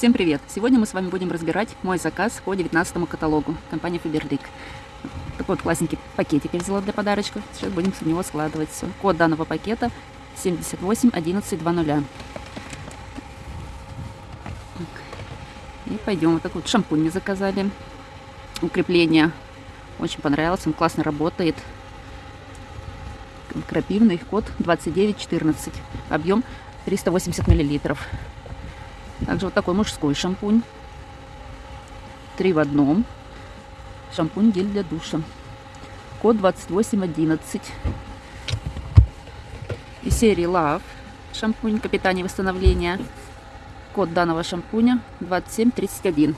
Всем привет! Сегодня мы с вами будем разбирать мой заказ по 19 каталогу компании Faberlic. Такой вот классненький пакетик я взяла для подарочков. Сейчас будем в него складывать все. Код данного пакета 781120. И пойдем. Вот такой вот шампунь мне заказали. Укрепление. Очень понравилось. Он классно работает. Крапивный. Код 2914. Объем 380 миллилитров. Также вот такой мужской шампунь. Три в одном. Шампунь гель для душа. Код 2811. Из серии Love. Шампунь капитания восстановления. Код данного шампуня 2731.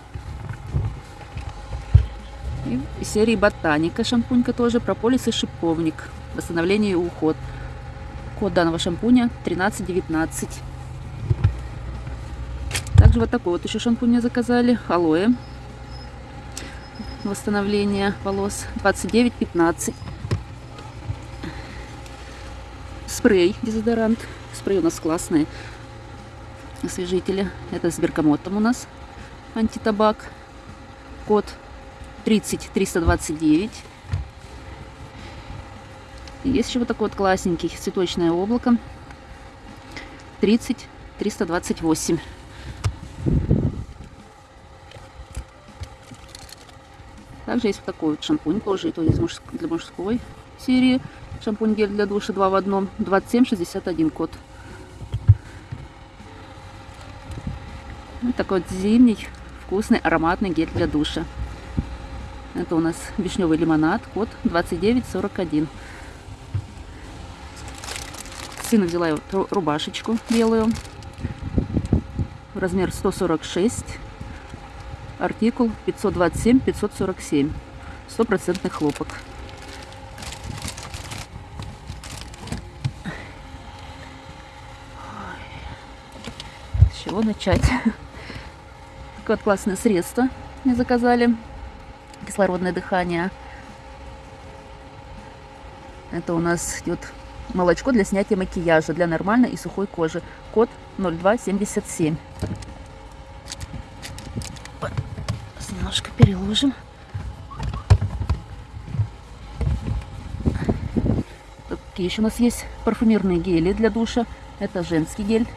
И из серии Ботаника шампунька тоже. Прополис и шиповник. Восстановление и уход. Код данного шампуня 1319. Также вот такой вот еще шампунь мне заказали. Алоэ. Восстановление волос. 29,15. Спрей дезодорант. Спрей у нас классный. Освежители. Это с бергамотом у нас. Антитабак. Код 30329. Есть еще вот такой вот классненький цветочное облако. 30 328. Также есть вот такой вот шампунь, тоже это из мужск... для мужской серии. Шампунь гель для душа 2 в одном, 2761 код. Вот такой вот зимний вкусный ароматный гель для душа. Это у нас вишневый лимонад, код 2941. Сыну взяла я рубашечку белую, размер 146 Артикул 527-547. Стопроцентный хлопок. С чего начать? Такое вот классное средство мне заказали. Кислородное дыхание. Это у нас идет молочко для снятия макияжа для нормальной и сухой кожи. Код 0277. Немножко переложим. Какие еще у нас есть парфюмерные гели для душа. Это женский гель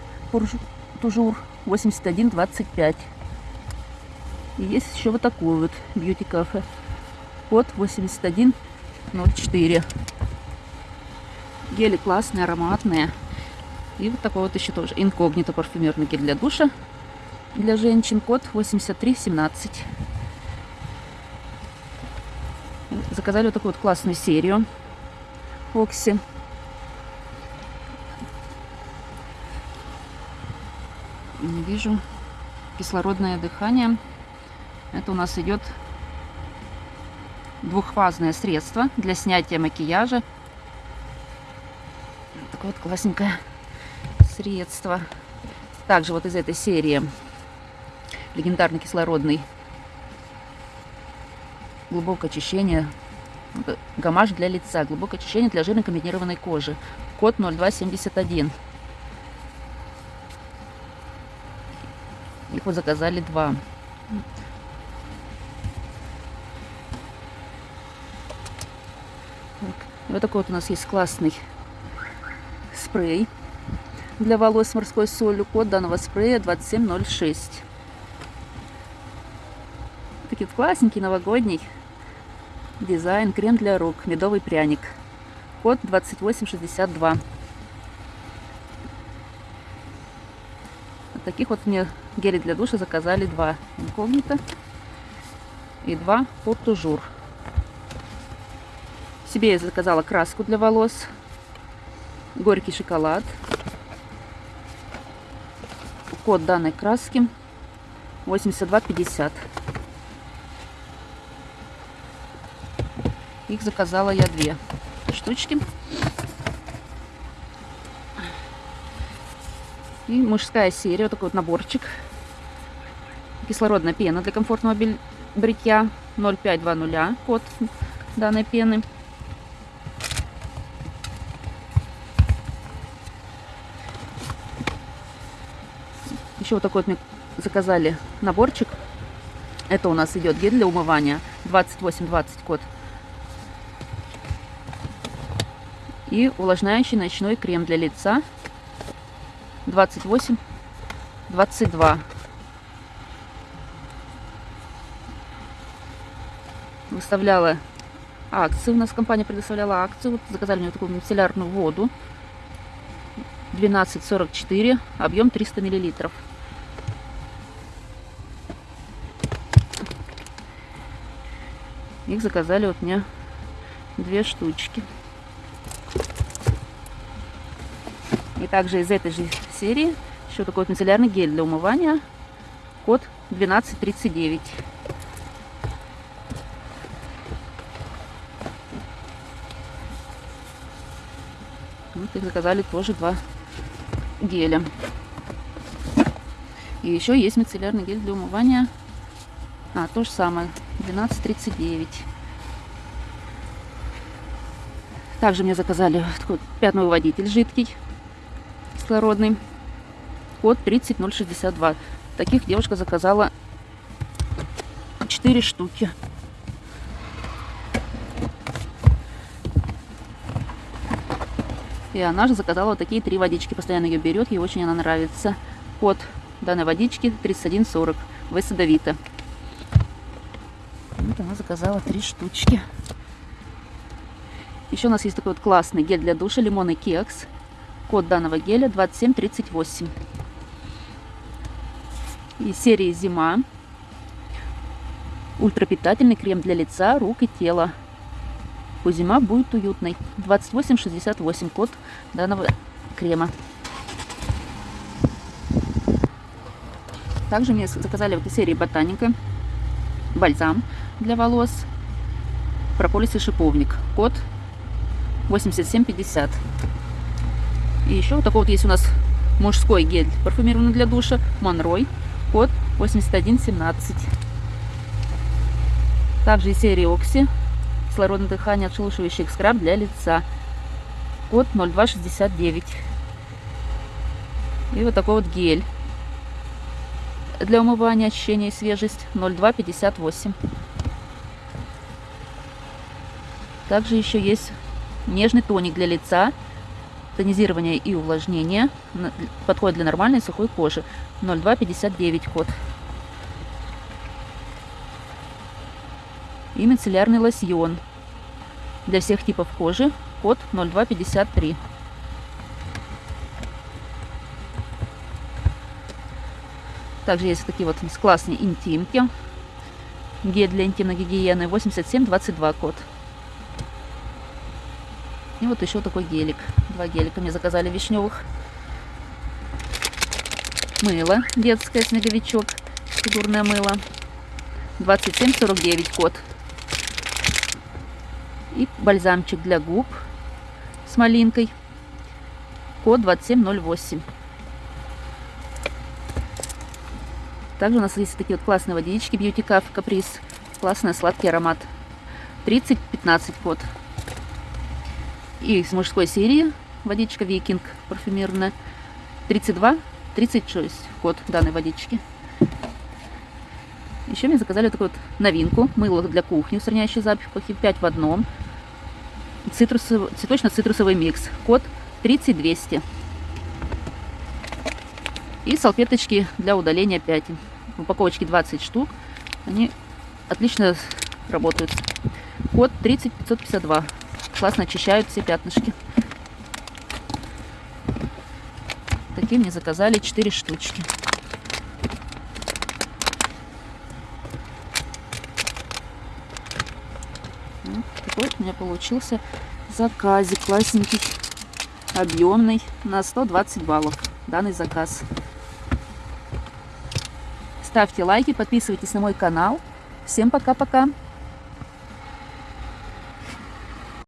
Тужур 8125. И есть еще вот такой вот бьюти кафе. Код 8104. Гели классные, ароматные. И вот такой вот еще тоже инкогнито парфюмерный гель для душа. Для женщин код 8317. Заказали вот такую вот классную серию Окси. Не вижу. Кислородное дыхание. Это у нас идет двухфазное средство для снятия макияжа. Такое вот классненькое средство. Также вот из этой серии легендарный кислородный глубокое очищение, гамаш для лица, глубокое очищение для жирной комбинированной кожи. Код 0271. Их вот заказали два. Вот такой вот у нас есть классный спрей для волос с морской солью. Код данного спрея 2706. Такие классненький, новогодний дизайн. Крем для рук. Медовый пряник. Код 2862. Вот таких вот мне гели для душа заказали два инкогнито и два портужур. Себе я заказала краску для волос. Горький шоколад. Код данной краски 8250. Их заказала я две штучки. И мужская серия, вот такой вот наборчик. Кислородная пена для комфортного бритья 0520, код данной пены. Еще вот такой вот мне заказали наборчик. Это у нас идет гель для умывания 2820 код. И увлажняющий ночной крем для лица 28 22. Выставляла акции. У нас компания предоставляла акцию. Вот заказали мне такую мицеллярную воду. 12,44. Объем 300 миллилитров. Их заказали вот мне две штучки. И также из этой же серии еще такой вот мицеллярный гель для умывания. Код 1239. Вот их заказали тоже два геля. И еще есть мицеллярный гель для умывания. А, то же самое. 12,39. Также мне заказали такой пятновыводитель жидкий, кислородный. Код 30062. Таких девушка заказала 4 штуки. И она же заказала вот такие три водички. Постоянно ее берет, ей очень она нравится. Код данной водички 3140. Высадовита. Вот она заказала три штучки. Еще у нас есть такой вот классный гель для душа, лимон и кекс. Код данного геля 2738. И серии «Зима». Ультрапитательный крем для лица, рук и тела. Пусть зима будет уютной. 2868 код данного крема. Также мне заказали в этой серии Ботаника бальзам для волос, прополис и шиповник. Код 8750. И еще вот такой вот есть у нас мужской гель парфюмированный для душа. Монрой. Код 8117. Также из серии Окси. Кислородное дыхание, отшелушивающий скраб для лица. Код 0269. И вот такой вот гель для умывания, ощущение и свежесть 0258. Также еще есть нежный тоник для лица, тонизирование и увлажнение. Подходит для нормальной сухой кожи. 0259 код. И мицеллярный лосьон для всех типов кожи. Код 0253. Также есть такие вот классные интимки. Гель для интимной гигиены 8722 код. И вот еще такой гелик. Два гелика мне заказали вишневых. Мыло детское снеговичок. Фигурное мыло. 2749 код. И бальзамчик для губ с малинкой. Код 2708. Также у нас есть такие вот классные водички Beauty Cup Caprice. Классный сладкий аромат. 30-15 код. И из мужской серии водичка Викинг парфюмерная. 32-36 код данной водички. Еще мне заказали такую вот новинку. Мыло для кухни, устраняющий запахи 5 в одном. Цитрусовый, цветочно-цитрусовый микс. Код 30200. И салфеточки для удаления пятен. В упаковочке 20 штук. Они отлично работают. Код 30552. Классно очищают все пятнышки. Такие мне заказали 4 штучки. Вот такой у меня получился заказик классненький, объемный, на 120 баллов данный заказ. Ставьте лайки, подписывайтесь на мой канал. Всем пока-пока!